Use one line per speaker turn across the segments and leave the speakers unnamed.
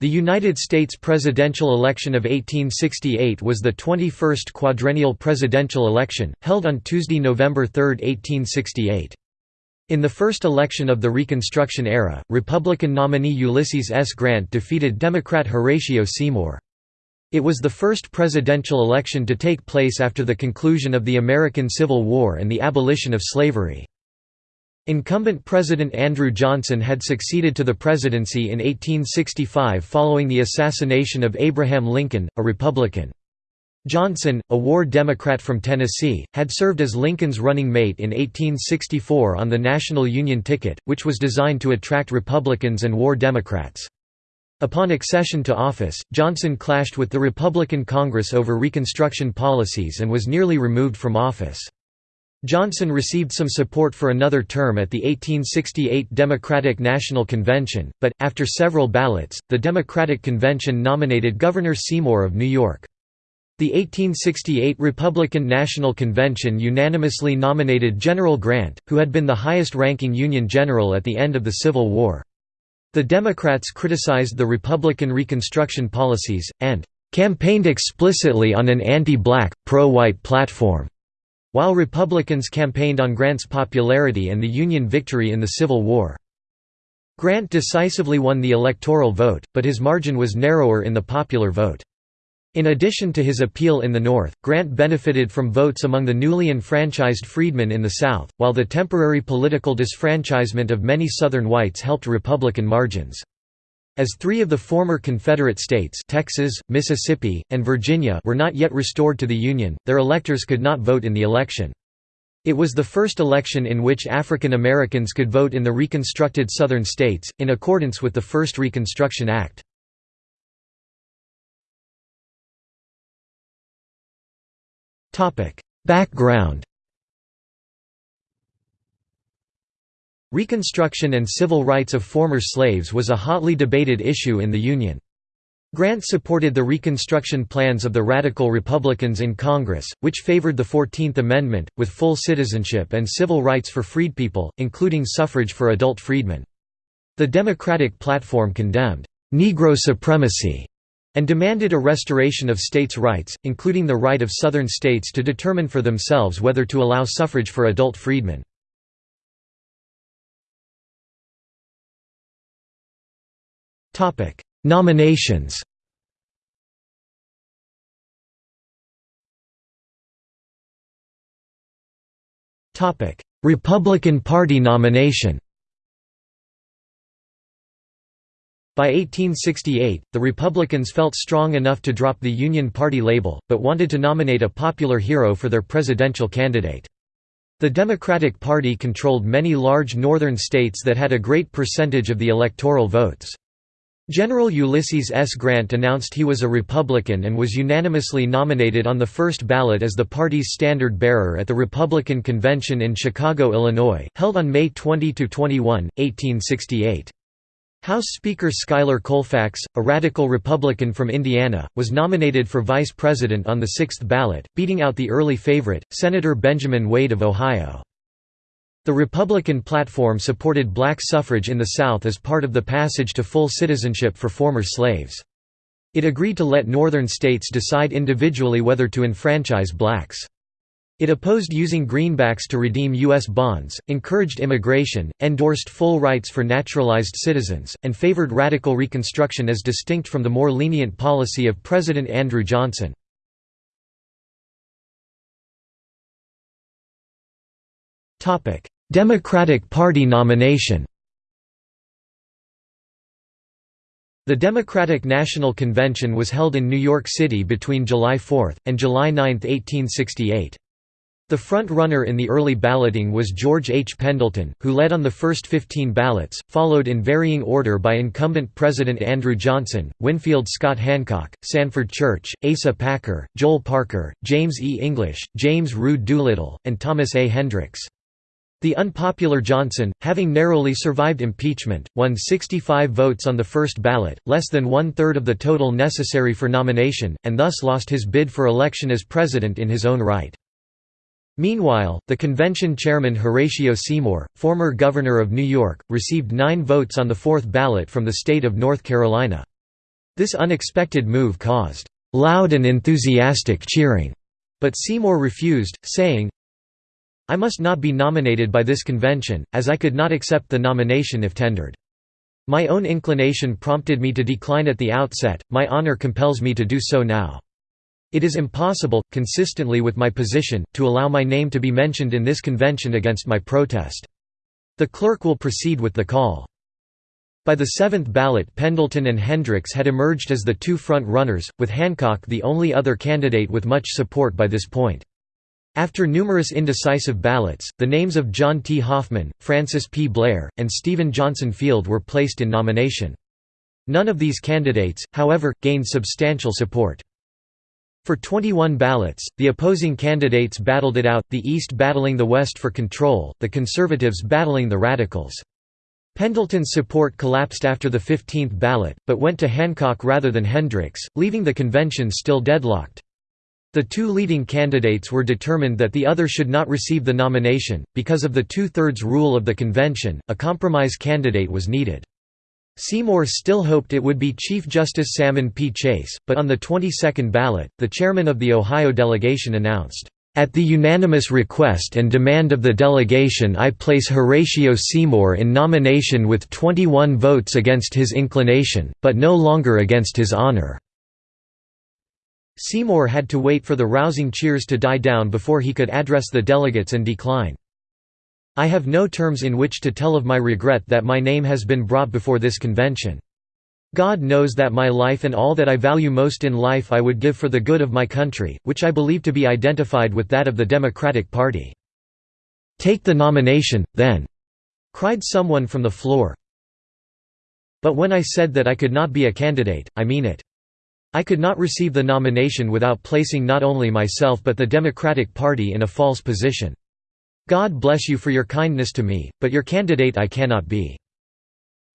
The United States presidential election of 1868 was the 21st quadrennial presidential election, held on Tuesday, November 3, 1868. In the first election of the Reconstruction era, Republican nominee Ulysses S. Grant defeated Democrat Horatio Seymour. It was the first presidential election to take place after the conclusion of the American Civil War and the abolition of slavery. Incumbent President Andrew Johnson had succeeded to the presidency in 1865 following the assassination of Abraham Lincoln, a Republican. Johnson, a war Democrat from Tennessee, had served as Lincoln's running mate in 1864 on the National Union ticket, which was designed to attract Republicans and war Democrats. Upon accession to office, Johnson clashed with the Republican Congress over Reconstruction policies and was nearly removed from office. Johnson received some support for another term at the 1868 Democratic National Convention, but, after several ballots, the Democratic Convention nominated Governor Seymour of New York. The 1868 Republican National Convention unanimously nominated General Grant, who had been the highest-ranking Union general at the end of the Civil War. The Democrats criticized the Republican Reconstruction policies, and "...campaigned explicitly on an anti-black, pro-white platform." While Republicans campaigned on Grant's popularity and the Union victory in the Civil War. Grant decisively won the electoral vote, but his margin was narrower in the popular vote. In addition to his appeal in the North, Grant benefited from votes among the newly enfranchised freedmen in the South, while the temporary political disfranchisement of many Southern whites helped Republican margins. As three of the former Confederate states Texas, Mississippi, and Virginia were not yet restored to the Union, their electors could not vote in the election. It was the first election in which African Americans could vote in the reconstructed Southern states, in accordance with the First Reconstruction Act. Background Reconstruction and civil rights of former slaves was a hotly debated issue in the Union. Grant supported the Reconstruction plans of the Radical Republicans in Congress, which favored the Fourteenth Amendment, with full citizenship and civil rights for freedpeople, including suffrage for adult freedmen. The Democratic platform condemned «Negro supremacy» and demanded a restoration of states' rights, including the right of Southern states to determine for themselves whether to allow suffrage for adult freedmen. Topic: Nominations. Topic: Republican Party nomination. By 1868, the Republicans felt strong enough to drop the Union Party label, but wanted to nominate a popular hero for their presidential candidate. The Democratic Party controlled many large northern states that had a great percentage of the electoral votes. General Ulysses S. Grant announced he was a Republican and was unanimously nominated on the first ballot as the party's standard-bearer at the Republican Convention in Chicago, Illinois, held on May 20–21, 1868. House Speaker Schuyler Colfax, a radical Republican from Indiana, was nominated for vice president on the sixth ballot, beating out the early favorite, Senator Benjamin Wade of Ohio. The Republican platform supported black suffrage in the South as part of the passage to full citizenship for former slaves. It agreed to let northern states decide individually whether to enfranchise blacks. It opposed using greenbacks to redeem U.S. bonds, encouraged immigration, endorsed full rights for naturalized citizens, and favored radical Reconstruction as distinct from the more lenient policy of President Andrew Johnson. Democratic Party nomination The Democratic National Convention was held in New York City between July 4, and July 9, 1868. The front-runner in the early balloting was George H. Pendleton, who led on the first 15 ballots, followed in varying order by incumbent President Andrew Johnson, Winfield Scott Hancock, Sanford Church, Asa Packer, Joel Parker, James E. English, James Rood Doolittle, and Thomas A. Hendricks. The unpopular Johnson, having narrowly survived impeachment, won 65 votes on the first ballot, less than one-third of the total necessary for nomination, and thus lost his bid for election as president in his own right. Meanwhile, the convention chairman Horatio Seymour, former governor of New York, received nine votes on the fourth ballot from the state of North Carolina. This unexpected move caused loud and enthusiastic cheering, but Seymour refused, saying, I must not be nominated by this convention, as I could not accept the nomination if tendered. My own inclination prompted me to decline at the outset, my honor compels me to do so now. It is impossible, consistently with my position, to allow my name to be mentioned in this convention against my protest. The clerk will proceed with the call. By the seventh ballot Pendleton and Hendricks had emerged as the two front-runners, with Hancock the only other candidate with much support by this point. After numerous indecisive ballots, the names of John T. Hoffman, Francis P. Blair, and Stephen Johnson Field were placed in nomination. None of these candidates, however, gained substantial support. For 21 ballots, the opposing candidates battled it out, the East battling the West for control, the Conservatives battling the Radicals. Pendleton's support collapsed after the 15th ballot, but went to Hancock rather than Hendricks, leaving the convention still deadlocked. The two leading candidates were determined that the other should not receive the nomination. Because of the two thirds rule of the convention, a compromise candidate was needed. Seymour still hoped it would be Chief Justice Salmon P. Chase, but on the 22nd ballot, the chairman of the Ohio delegation announced, At the unanimous request and demand of the delegation I place Horatio Seymour in nomination with 21 votes against his inclination, but no longer against his honor. Seymour had to wait for the rousing cheers to die down before he could address the delegates and decline. I have no terms in which to tell of my regret that my name has been brought before this convention. God knows that my life and all that I value most in life I would give for the good of my country, which I believe to be identified with that of the Democratic Party. "'Take the nomination, then!' cried someone from the floor. But when I said that I could not be a candidate, I mean it. I could not receive the nomination without placing not only myself but the Democratic Party in a false position. God bless you for your kindness to me, but your candidate I cannot be."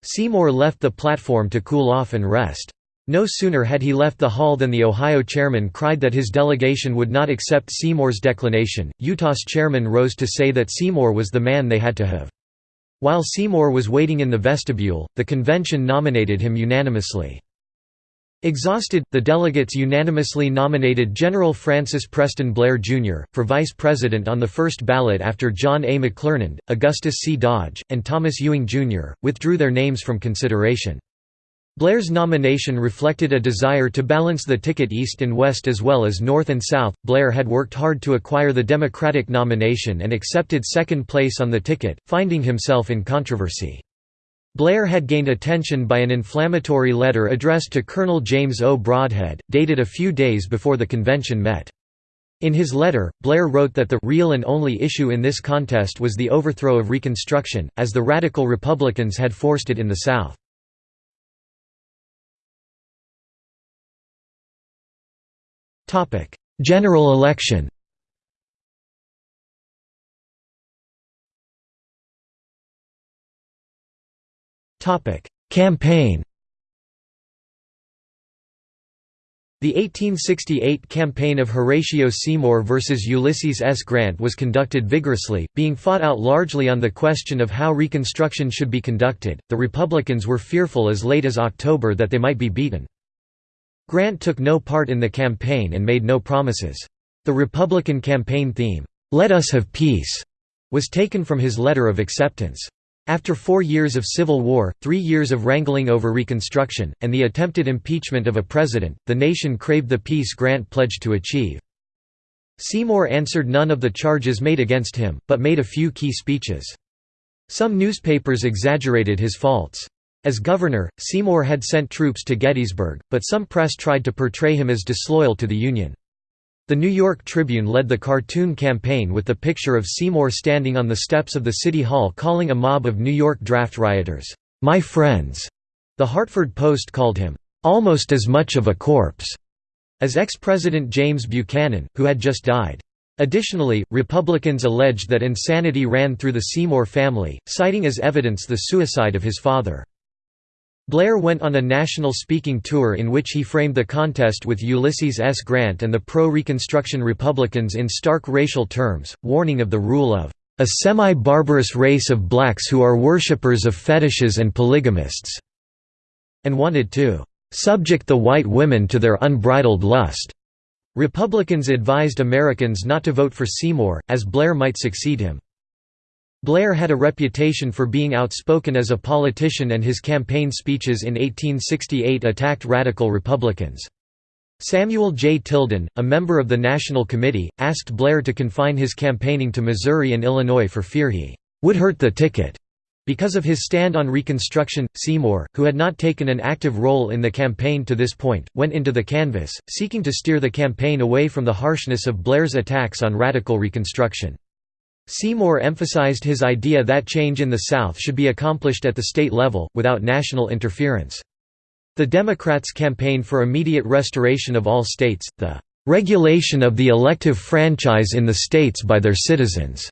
Seymour left the platform to cool off and rest. No sooner had he left the hall than the Ohio chairman cried that his delegation would not accept Seymour's declination. Utah's chairman rose to say that Seymour was the man they had to have. While Seymour was waiting in the vestibule, the convention nominated him unanimously. Exhausted, the delegates unanimously nominated General Francis Preston Blair, Jr., for vice president on the first ballot after John A. McClernand, Augustus C. Dodge, and Thomas Ewing, Jr., withdrew their names from consideration. Blair's nomination reflected a desire to balance the ticket east and west as well as north and south. Blair had worked hard to acquire the Democratic nomination and accepted second place on the ticket, finding himself in controversy. Blair had gained attention by an inflammatory letter addressed to Colonel James O. Brodhead, dated a few days before the convention met. In his letter, Blair wrote that the real and only issue in this contest was the overthrow of Reconstruction, as the radical Republicans had forced it in the South. General election Topic: Campaign. The 1868 campaign of Horatio Seymour versus Ulysses S. Grant was conducted vigorously, being fought out largely on the question of how Reconstruction should be conducted. The Republicans were fearful as late as October that they might be beaten. Grant took no part in the campaign and made no promises. The Republican campaign theme, "'Let us have peace' was taken from his letter of acceptance. After four years of civil war, three years of wrangling over Reconstruction, and the attempted impeachment of a president, the nation craved the peace Grant pledged to achieve. Seymour answered none of the charges made against him, but made a few key speeches. Some newspapers exaggerated his faults. As governor, Seymour had sent troops to Gettysburg, but some press tried to portray him as disloyal to the Union. The New York Tribune led the cartoon campaign with the picture of Seymour standing on the steps of the City Hall calling a mob of New York draft rioters, "'My friends'". The Hartford Post called him, "'almost as much of a corpse' as ex-president James Buchanan, who had just died. Additionally, Republicans alleged that insanity ran through the Seymour family, citing as evidence the suicide of his father. Blair went on a national speaking tour in which he framed the contest with Ulysses S. Grant and the pro-Reconstruction Republicans in stark racial terms, warning of the rule of a semi-barbarous race of blacks who are worshippers of fetishes and polygamists, and wanted to "...subject the white women to their unbridled lust." Republicans advised Americans not to vote for Seymour, as Blair might succeed him. Blair had a reputation for being outspoken as a politician and his campaign speeches in 1868 attacked radical Republicans. Samuel J. Tilden, a member of the National Committee, asked Blair to confine his campaigning to Missouri and Illinois for fear he would hurt the ticket. Because of his stand on Reconstruction, Seymour, who had not taken an active role in the campaign to this point, went into the canvass, seeking to steer the campaign away from the harshness of Blair's attacks on radical Reconstruction. Seymour emphasized his idea that change in the South should be accomplished at the state level, without national interference. The Democrats campaigned for immediate restoration of all states, the "...regulation of the elective franchise in the states by their citizens."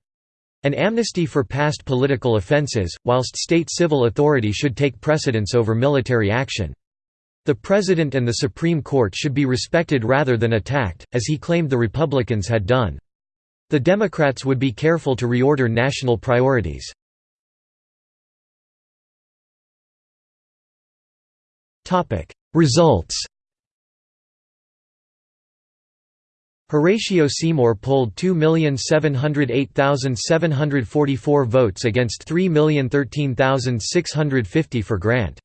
An amnesty for past political offenses, whilst state civil authority should take precedence over military action. The President and the Supreme Court should be respected rather than attacked, as he claimed the Republicans had done. The Democrats would be careful to reorder national priorities. Results Horatio Seymour polled 2,708,744 votes against 3,013,650 for Grant.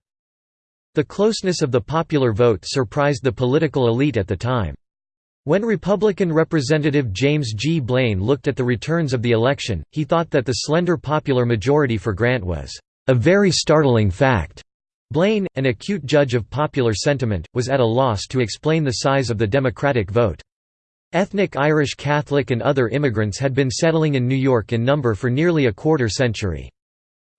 The closeness of the popular vote surprised the political elite at the time. When Republican Representative James G. Blaine looked at the returns of the election, he thought that the slender popular majority for Grant was a very startling fact. Blaine, an acute judge of popular sentiment, was at a loss to explain the size of the Democratic vote. Ethnic Irish Catholic and other immigrants had been settling in New York in number for nearly a quarter century.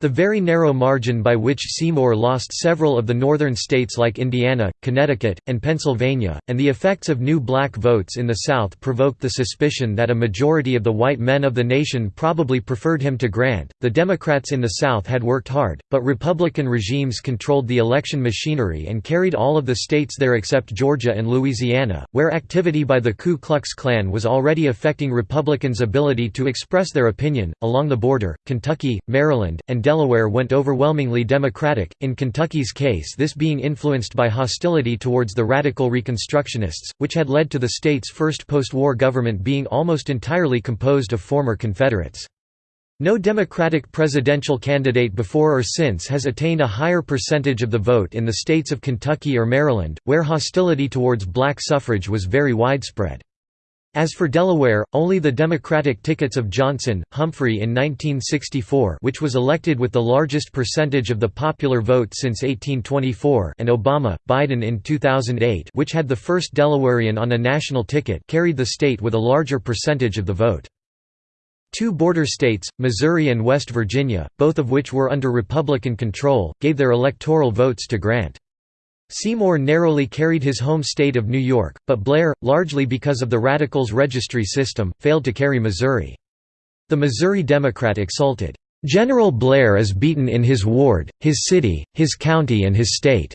The very narrow margin by which Seymour lost several of the northern states like Indiana, Connecticut, and Pennsylvania, and the effects of new black votes in the South provoked the suspicion that a majority of the white men of the nation probably preferred him to Grant. The Democrats in the South had worked hard, but Republican regimes controlled the election machinery and carried all of the states there except Georgia and Louisiana, where activity by the Ku Klux Klan was already affecting Republicans' ability to express their opinion. Along the border, Kentucky, Maryland, and Delaware went overwhelmingly Democratic, in Kentucky's case this being influenced by hostility towards the radical Reconstructionists, which had led to the state's first post-war government being almost entirely composed of former Confederates. No Democratic presidential candidate before or since has attained a higher percentage of the vote in the states of Kentucky or Maryland, where hostility towards black suffrage was very widespread. As for Delaware, only the Democratic tickets of Johnson, Humphrey in 1964 which was elected with the largest percentage of the popular vote since 1824 and Obama, Biden in 2008 which had the first Delawarean on a national ticket carried the state with a larger percentage of the vote. Two border states, Missouri and West Virginia, both of which were under Republican control, gave their electoral votes to Grant. Seymour narrowly carried his home state of New York, but Blair, largely because of the Radicals' registry system, failed to carry Missouri. The Missouri Democrat exulted, "'General Blair is beaten in his ward, his city, his county and his state."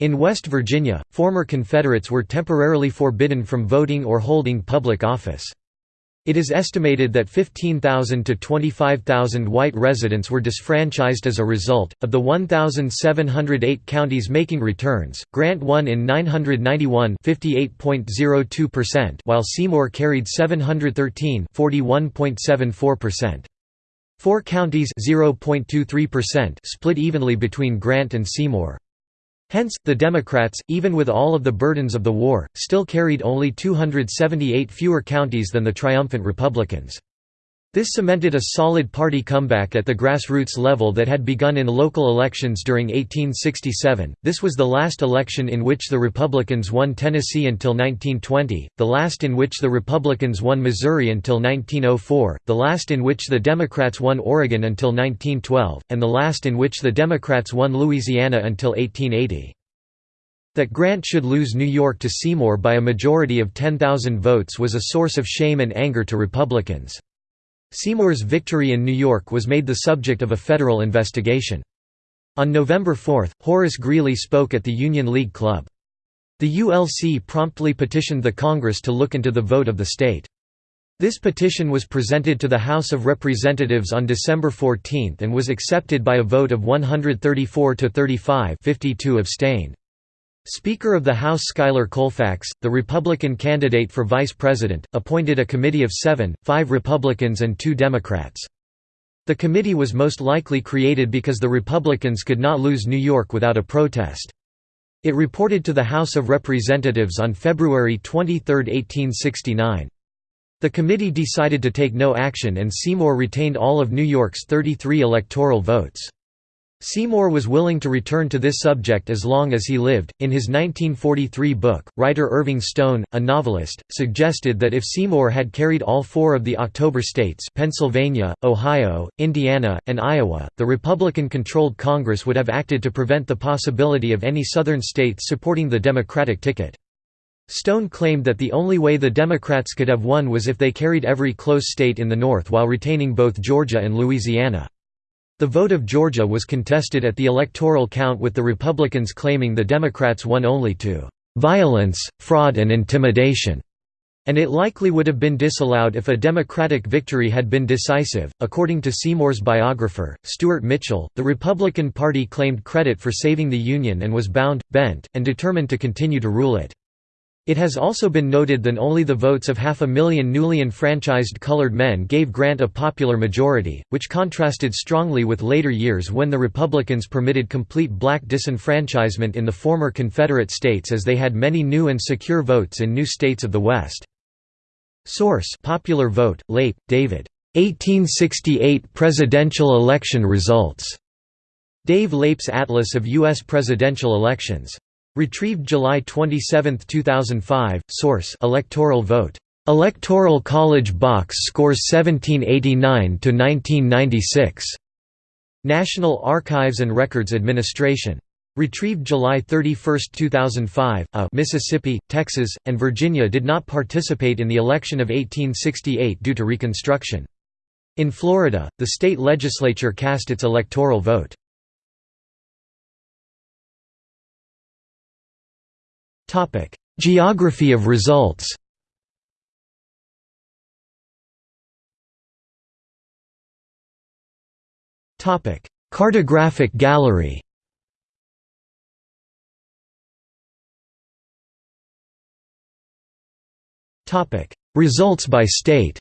In West Virginia, former Confederates were temporarily forbidden from voting or holding public office. It is estimated that 15,000 to 25,000 white residents were disfranchised as a result. Of the 1,708 counties making returns, Grant won in 991 58.02%, while Seymour carried 713 41.74%. Four counties split evenly between Grant and Seymour. Hence, the Democrats, even with all of the burdens of the war, still carried only 278 fewer counties than the triumphant Republicans. This cemented a solid party comeback at the grassroots level that had begun in local elections during 1867. This was the last election in which the Republicans won Tennessee until 1920, the last in which the Republicans won Missouri until 1904, the last in which the Democrats won Oregon until 1912, and the last in which the Democrats won Louisiana until 1880. That Grant should lose New York to Seymour by a majority of 10,000 votes was a source of shame and anger to Republicans. Seymour's victory in New York was made the subject of a federal investigation. On November 4, Horace Greeley spoke at the Union League Club. The ULC promptly petitioned the Congress to look into the vote of the state. This petition was presented to the House of Representatives on December 14 and was accepted by a vote of 134 to 35 52 abstained. Speaker of the House Schuyler Colfax, the Republican candidate for vice president, appointed a committee of seven, five Republicans and two Democrats. The committee was most likely created because the Republicans could not lose New York without a protest. It reported to the House of Representatives on February 23, 1869. The committee decided to take no action and Seymour retained all of New York's 33 electoral votes. Seymour was willing to return to this subject as long as he lived. In his 1943 book, writer Irving Stone, a novelist, suggested that if Seymour had carried all four of the October states Pennsylvania, Ohio, Indiana, and Iowa, the Republican-controlled Congress would have acted to prevent the possibility of any Southern states supporting the Democratic ticket. Stone claimed that the only way the Democrats could have won was if they carried every close state in the North while retaining both Georgia and Louisiana. The vote of Georgia was contested at the electoral count with the Republicans claiming the Democrats won only to "...violence, fraud and intimidation." and it likely would have been disallowed if a Democratic victory had been decisive. According to Seymour's biographer, Stewart Mitchell, the Republican Party claimed credit for saving the Union and was bound, bent, and determined to continue to rule it. It has also been noted that only the votes of half a million newly enfranchised colored men gave Grant a popular majority, which contrasted strongly with later years when the Republicans permitted complete black disenfranchisement in the former Confederate states as they had many new and secure votes in new states of the West. Source Popular Vote, Leip, David. 1868 Presidential Election Results. Dave Leip's Atlas of U.S. Presidential Elections. Retrieved July 27, 2005. Source: Electoral vote. Electoral College box scores 1789 to 1996. National Archives and Records Administration. Retrieved July 31, 2005. A Mississippi, Texas, and Virginia did not participate in the election of 1868 due to Reconstruction. In Florida, the state legislature cast its electoral vote. Geography of results. Cartographic gallery. Results by state.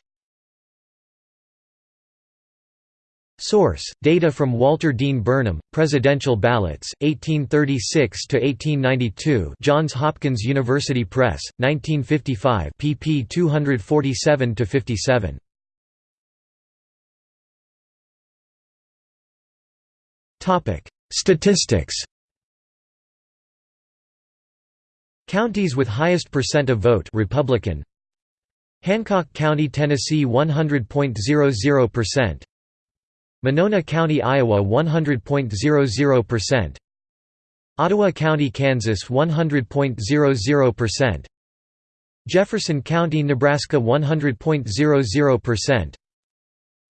Source: Data from Walter Dean Burnham, Presidential Ballots, 1836 to 1892. Johns Hopkins University Press, 1955, pp. 247 to 57. Topic: Statistics. Counties with highest percent of vote Republican. Hancock County, Tennessee 100.00%. Monona County, Iowa 100.00%. Ottawa County, Kansas 100.00%. Jefferson County, Nebraska 100.00%.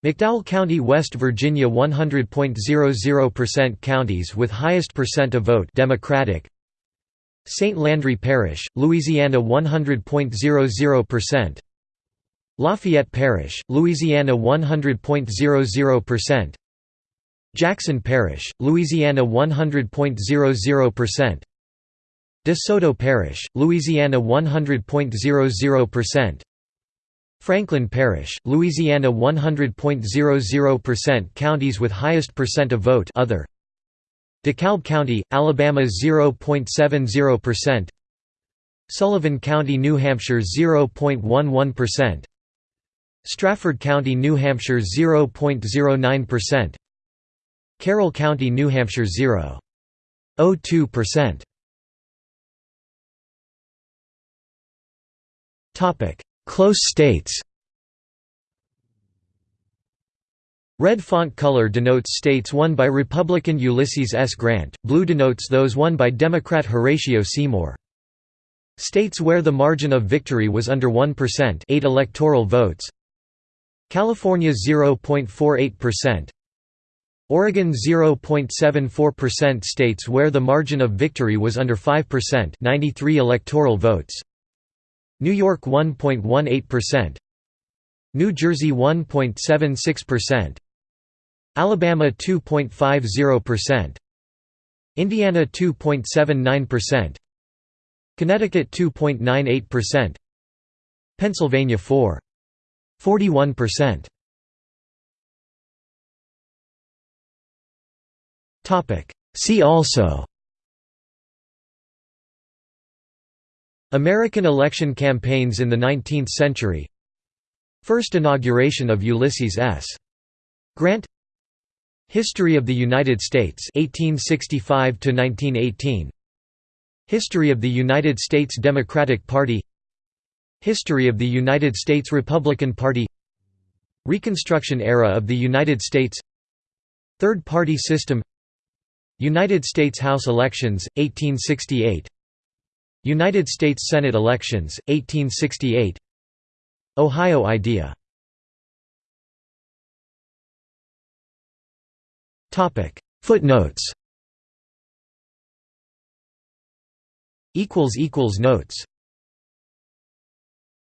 McDowell County, West Virginia 100.00% Counties with highest percent of vote Democratic St. Landry Parish, Louisiana 100.00% Lafayette Parish, Louisiana 100.00%. Jackson Parish, Louisiana 100.00%. De Soto Parish, Louisiana 100.00%. Franklin Parish, Louisiana 100.00% Counties with highest percent of vote other DeKalb County, Alabama 0.70% Sullivan County, New Hampshire 0.11% Strafford County, New Hampshire 0.09%. Carroll County, New Hampshire 0.02%. Topic: Close states. Red font color denotes states won by Republican Ulysses S. Grant, blue denotes those won by Democrat Horatio Seymour. States where the margin of victory was under 1% 8 electoral votes California 0.48%. Oregon 0.74% states where the margin of victory was under 5% 93 electoral votes. New York 1.18%. New Jersey 1.76%. Alabama 2.50%. Indiana 2.79%. Connecticut 2.98%, Pennsylvania 4. 41%. Topic. See also. American election campaigns in the 19th century. First inauguration of Ulysses S. Grant. History of the United States 1865 to 1918 History of the United States Democratic Party History of the United States Republican Party Reconstruction era of the United States Third party system United States House elections, 1868 United States Senate elections, 1868 Ohio idea Footnotes Notes